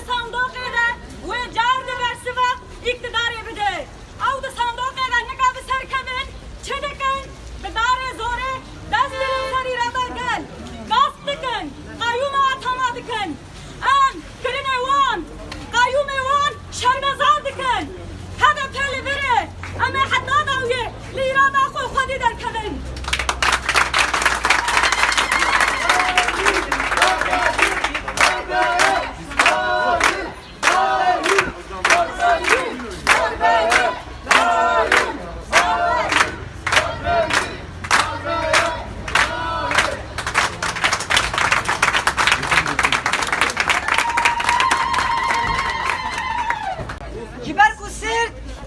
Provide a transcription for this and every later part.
the sound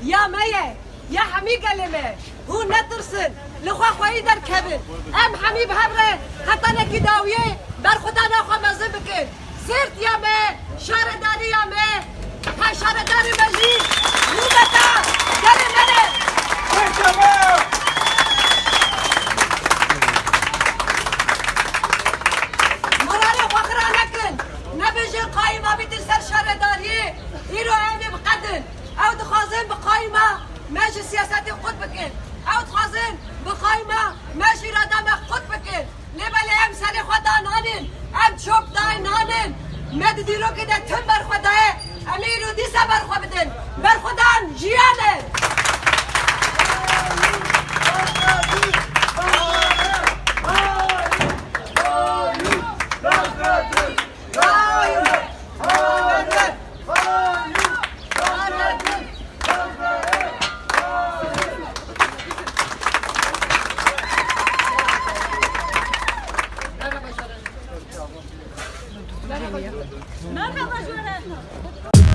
يا یا يا حمي قلمة هو نترسن لخوا خوي در كبن ام حمي بهبره حتى انا كي در بر خدا نخوا مزه بکن سيرت يا ما شارة یا يا مي هاي ماشي سياسات خود بكين او تخازن بخايمه ماشي رادم خود بكين لبل ام سر خود دانانين ام چوب نانين مد دیرو که ده تن بر دایه امی رو دیسه برخواه بدن Merhaba. Merhaba Cören.